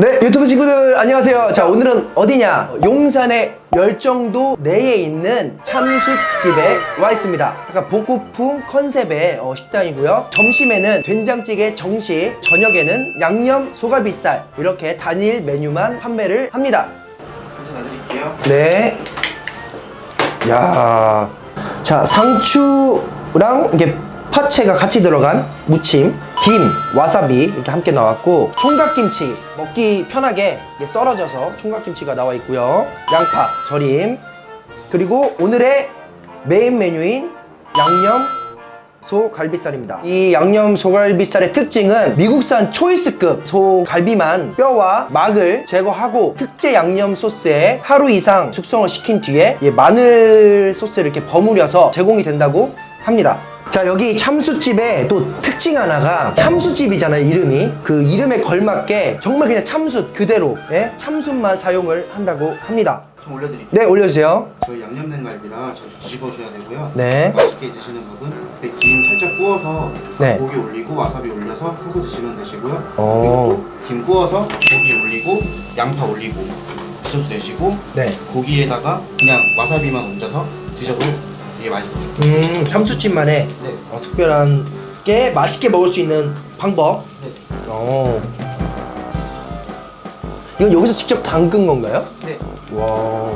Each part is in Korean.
네 유튜브 친구들 안녕하세요 자 오늘은 어디냐 용산의 열정도 내에 있는 참숯집에 와 있습니다 약간 복고풍 컨셉의 어, 식당이고요 점심에는 된장찌개 정식 저녁에는 양념 소갈비살 이렇게 단일 메뉴만 판매를 합니다 놔드릴게요. 네. 야. 자, 상추랑 이게 파채가 같이 들어간 무침, 김, 와사비 이렇게 함께 나왔고 총각김치 먹기 편하게 썰어져서 총각김치가 나와 있고요. 양파 절임 그리고 오늘의 메인 메뉴인 양념 소갈비살입니다. 이 양념 소갈비살의 특징은 미국산 choice급 소갈비만 뼈와 막을 제거하고 특제 양념 소스에 하루 이상 숙성을 시킨 뒤에 이 마늘 소스를 이렇게 버무려서 제공이 된다고 합니다. 자 여기 참숯집에 또 특징 하나가 참숯집이잖아요 이름이 그 이름에 걸맞게 정말 그냥 참숯 그대로 예? 참숯만 사용을 한다고 합니다 좀 올려드릴게요. 네 올려주세요 저희 양념된 갈비라 저 뒤집어 줘야 되고요. 네. 맛있게 드시는 분은 이렇게 김 살짝 구워서 네. 고기 올리고 와사비 올려서 서서 드시면 되시고요. 오. 그리고 또김 구워서 고기 올리고 양파 올리고 드셔도 되시고 네. 고기에다가 그냥 와사비만 얹어서 드셔도 되게 맛있어요. 음 참숯집만의 네. 어, 특별한 게 맛있게 먹을 수 있는 방법. 네. 어. 이건 여기서 직접 담근 건가요? 네. 와.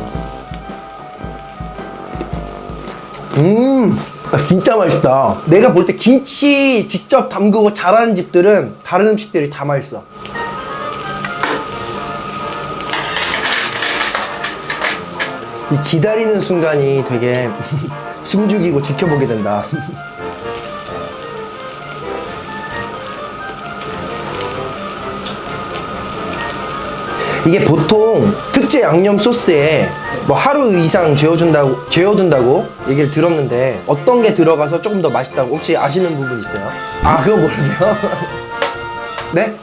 음. 아, 진짜 맛있다. 내가 볼 때 김치 직접 담그고 잘하는 집들은 다른 음식들이 다 맛있어. 이 기다리는 순간이 되게 숨죽이고 지켜보게 된다. 이게 보통 특제 양념 소스에 뭐 하루 이상 재워준다고 재워둔다고 얘기를 들었는데 어떤 게 들어가서 조금 더 맛있다고 혹시 아시는 부분 있어요? 아 그거 모르세요? 네?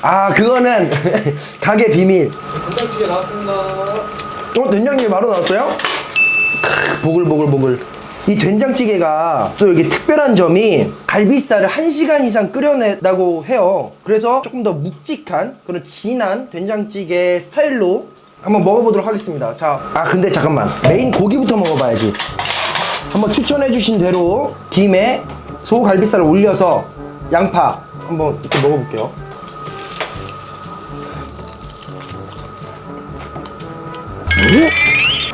아 그거는 가게 비밀. 된장찌개 나왔습니다. 어 된장찌개 바로 나왔어요? 크, 보글보글보글. 이 된장찌개가 또 여기 특별한 점이 갈비살을 1시간 이상 끓여낸다고 해요. 그래서 조금 더 묵직한 그런 진한 된장찌개 스타일로 한번 먹어보도록 하겠습니다. 자, 아 근데 잠깐만 메인 고기부터 먹어봐야지. 한번 추천해주신 대로 김에 소갈비살을 올려서 양파 한번 이렇게 먹어볼게요.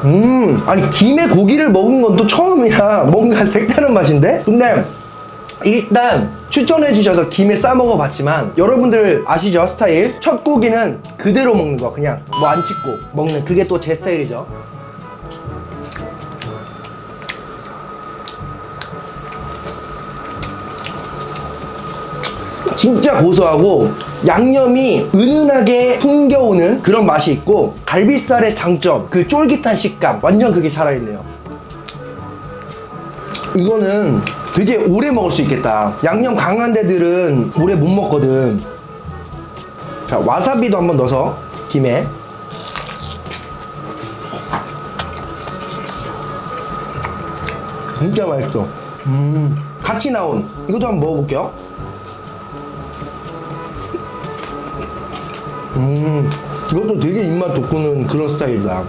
음, 아니 김에 고기를 먹은 건 또 처음이야. 뭔가 색다른 맛인데? 근데 일단 추천해 주셔서 김에 싸 먹어봤지만 여러분들 아시죠 스타일? 첫 고기는 그대로 먹는 거 그냥 뭐 안 찍고 먹는 그게 또 제 스타일이죠. 진짜 고소하고 양념이 은은하게 풍겨오는 그런 맛이 있고 갈비살의 장점 그 쫄깃한 식감 완전 그게 살아있네요. 이거는 되게 오래 먹을 수 있겠다. 양념 강한 데들은 오래 못 먹거든. 자 와사비도 한번 넣어서 김에. 진짜 맛있어. 음 같이 나온. 이것도 한번 먹어볼게요 음, 이것도 되게 입맛 돋구는 그런 스타일이다.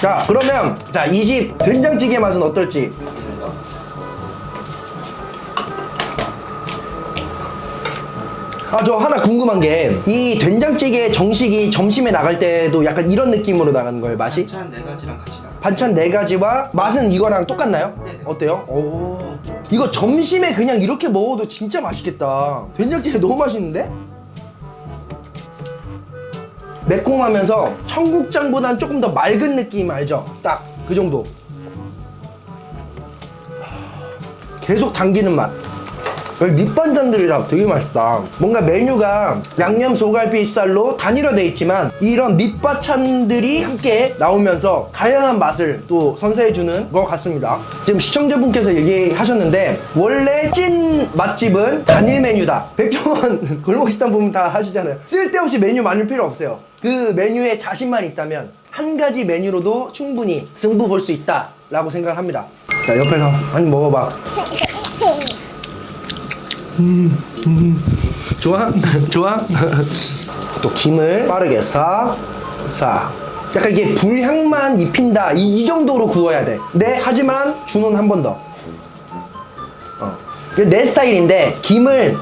자, 그러면 자, 이 집 된장찌개 맛은 어떨지. 아, 저 하나 궁금한 게 이 된장찌개 정식이 점심에 나갈 때도 약간 이런 느낌으로 나가는 거예요, 맛이? 반찬 네 가지랑 같이 나. 반찬 네 가지와 맛은 이거랑 똑같나요? 네네. 어때요? 오. 이거 점심에 그냥 이렇게 먹어도 진짜 맛있겠다. 된장찌개 너무 맛있는데? 매콤하면서 청국장보다는 조금 더 맑은 느낌 알죠? 딱 그 정도. 계속 당기는 맛. 여기 밑반찬들이랑 되게 맛있다. 뭔가 메뉴가 양념 소갈비살로 단일화돼 있지만 이런 밑반찬들이 함께 나오면서 다양한 맛을 또 선사해주는 것 같습니다. 지금 시청자분께서 얘기하셨는데 원래 찐 맛집은 단일 메뉴다. 백종원 골목식당 보면 다 하시잖아요. 쓸데없이 메뉴 많을 필요 없어요. 그 메뉴에 자신만 있다면 한 가지 메뉴로도 충분히 승부 볼 수 있다 라고 생각을 합니다. 자 옆에서 많이 먹어봐. 좋아? 좋아? 또 김을 빠르게 싹, 싹. 약간 이게 불향만 입힌다. 이, 이 정도로 구워야 돼. 네, 하지만 준호는 한 번 더. 어. 내 스타일인데, 김을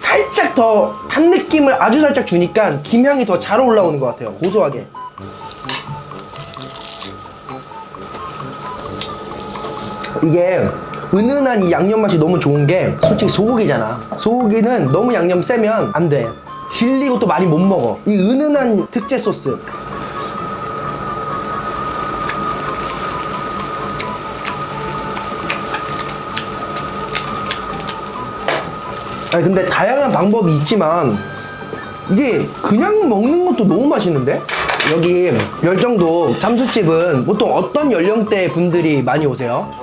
살짝 더 탄 느낌을 아주 살짝 주니까 김향이 더 잘 올라오는 것 같아요. 고소하게. 이게 은은한 이 양념 맛이 너무 좋은 게 솔직히 소고기잖아. 소고기는 너무 양념 세면 안 돼. 질리고 또 많이 못 먹어. 이 은은한 특제 소스. 아니 근데 다양한 방법이 있지만 이게 그냥 먹는 것도 너무 맛있는데? 여기 열정도 잠수집은 보통 어떤 연령대 분들이 많이 오세요?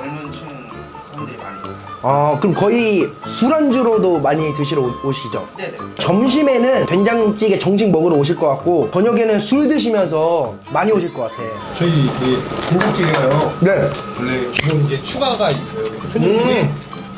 아 그럼 거의 술안주로도 많이 드시러 오- 오시죠? 네네. 점심에는 된장찌개 정식 먹으러 오실 것 같고 저녁에는 술 드시면서 많이 오실 것 같아 저희 이 된장찌개가요. 네 원래 기본 이제 추가가 있어요. 손님들이 음.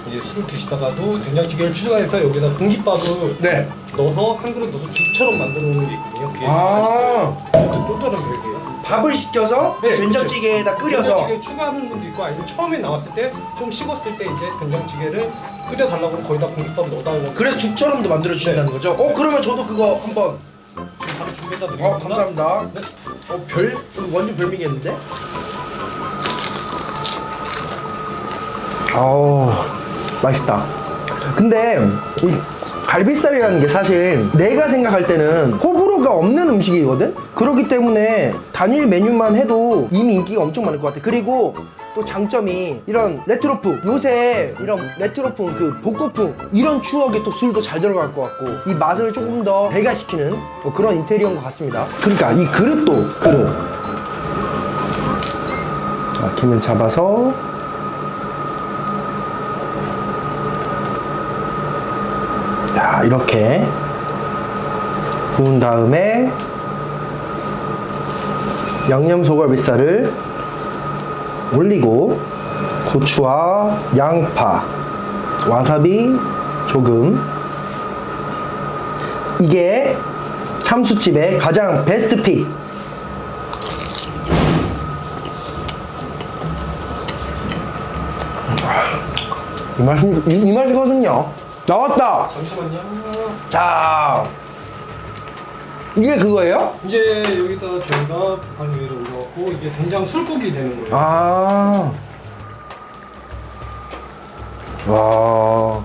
이제 술을 드시다가도 된장찌개를 추가해서 여기다 공깃밥을 네. 넣어서 한 그릇 넣어서 죽처럼 만들어 놓는 게 있거든요. 그게 아. 또 다른 별개예요. 밥을 시켜서 네, 된장찌개에다 끓여서 된장찌개 추가하는 분도 있고 아니면 처음에 나왔을 때 좀 식었을 때 이제 된장찌개를 끓여달라고 하면 거기다 공깃밥 넣어달라고 그래서 죽처럼도 만들어 주신다는 거죠? 어 그러면 저도 그거 한번 지금 바로 준비해다 어 드리겠습니다. 감사합니다 네. 어별 완전 별미겠는데? 아우 맛있다 근데 이 갈비살이라는 게 사실 내가 생각할 때는 호불호가 없는 음식이거든? 그렇기 때문에 단일 메뉴만 해도 이미 인기가 엄청 많을 것 같아. 그리고 또 장점이 이런 레트로풍 요새 이런 레트로풍 그 복고풍 이런 추억에 또 술도 잘 들어갈 것 같고 이 맛을 조금 더 배가시키는 뭐 그런 인테리어인 것 같습니다. 그러니까 이 그릇도 그릇 자, 김을 잡아서 자 이렇게 구운 다음에 양념 소갈비살을 올리고 고추와 양파 와사비 조금. 이게 참수집의 가장 베스트 픽. 이 맛이 이, 이 맛이거든요. 나왔다! 잠시만요. 자 이게 그거예요? 이제 여기다 저희가 반 위로 올려갖고 이게 된장 술국이 되는 거예요. 아. 와.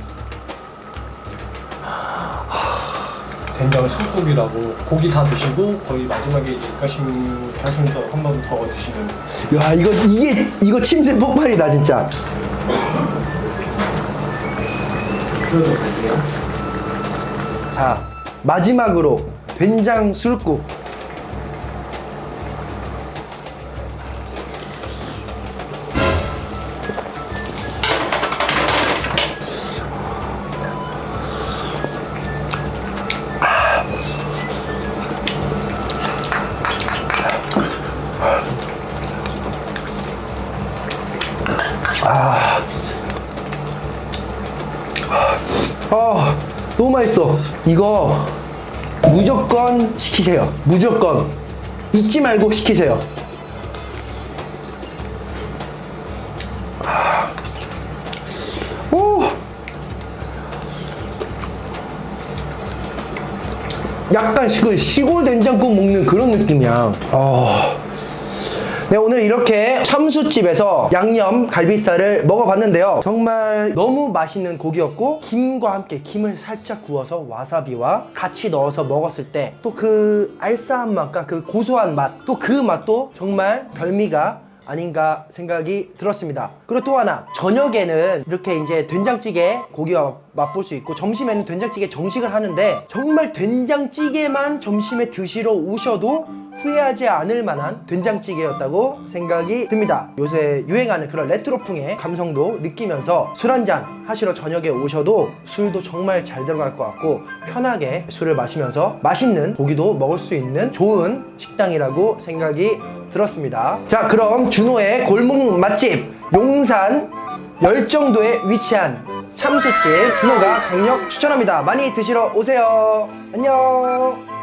된장 술국이라고 고기 다 드시고 거의 마지막에 이제 입가심 하시면서 한 번 더 드시는 야, 이거 이게 이거 침샘 폭발이다, 진짜. 자, 마지막으로 된장 술국. 아, 너무 맛있어. 이거 무조건 시키세요. 무조건. 잊지 말고 시키세요. 아. 오. 약간 시- 시골 된장국 먹는 그런 느낌이야. 어. 네, 오늘 이렇게 참수집에서 양념 갈비살을 먹어봤는데요. 정말 너무 맛있는 고기였고, 김과 함께 김을 살짝 구워서 와사비와 같이 넣어서 먹었을 때 또 그 알싸한 맛과 그 고소한 맛, 또 그 맛도 정말 별미가 아닌가 생각이 들었습니다. 그리고 또 하나, 저녁에는 이렇게 이제 된장찌개 고기와 맛볼 수 있고, 점심에는 된장찌개 정식을 하는데, 정말 된장찌개만 점심에 드시러 오셔도 후회하지 않을 만한 된장찌개였다고 생각이 듭니다. 요새 유행하는 그런 레트로풍의 감성도 느끼면서 술 한잔 하시러 저녁에 오셔도 술도 정말 잘 들어갈 것 같고 편하게 술을 마시면서 맛있는 고기도 먹을 수 있는 좋은 식당이라고 생각이 들었습니다. 자, 그럼 준호의 골목 맛집 용산 열정도에 위치한 참숯집 준호가 강력 추천합니다. 많이 드시러 오세요. 안녕.